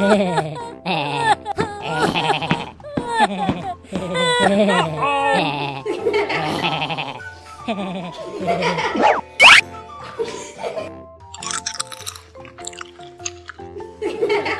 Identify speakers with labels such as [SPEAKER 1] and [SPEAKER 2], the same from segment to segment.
[SPEAKER 1] Oh, yes!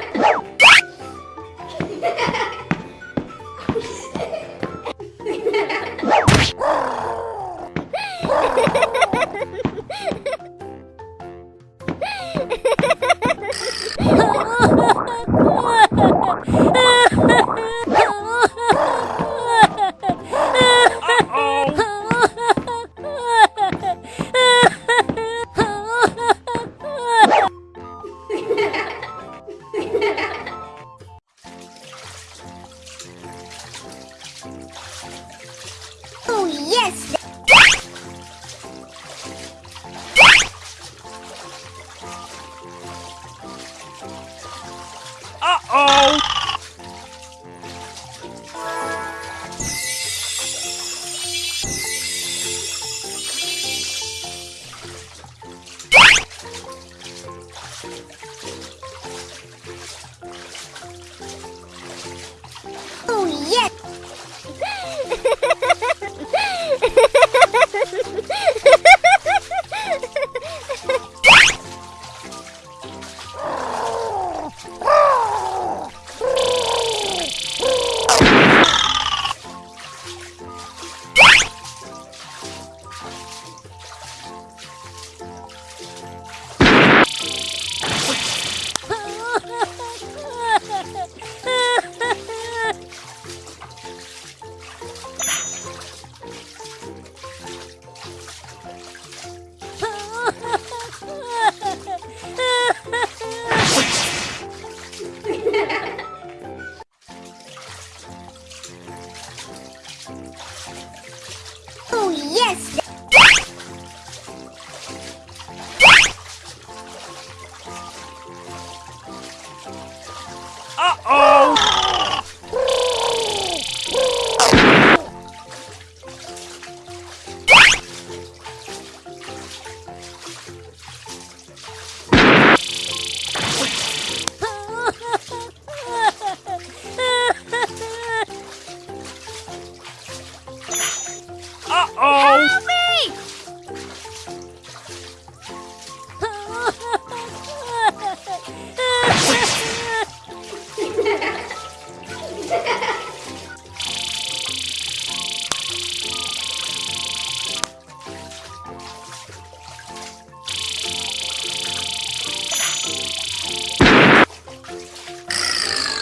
[SPEAKER 2] Oh! Yes!